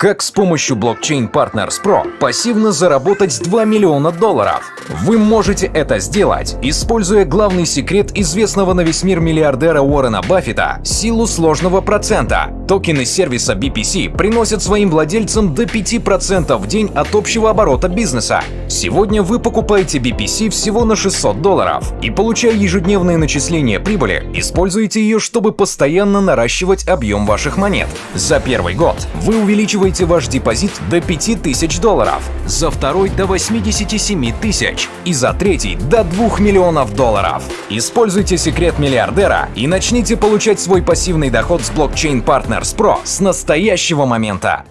Как с помощью блокчейн Partners Pro пассивно заработать 2 миллиона долларов? Вы можете это сделать, используя главный секрет известного на весь мир миллиардера Уоррена Баффета – силу сложного процента. Токены сервиса BPC приносят своим владельцам до 5% в день от общего оборота бизнеса. Сегодня вы покупаете BPC всего на 600 долларов и, получая ежедневные начисления прибыли, используете ее, чтобы постоянно наращивать объем ваших монет. За первый год вы увеличиваете ваш депозит до 5000 долларов, за второй до 87 тысяч и за третий до 2 миллионов долларов. Используйте секрет миллиардера и начните получать свой пассивный доход с блокчейн Partners Pro с настоящего момента.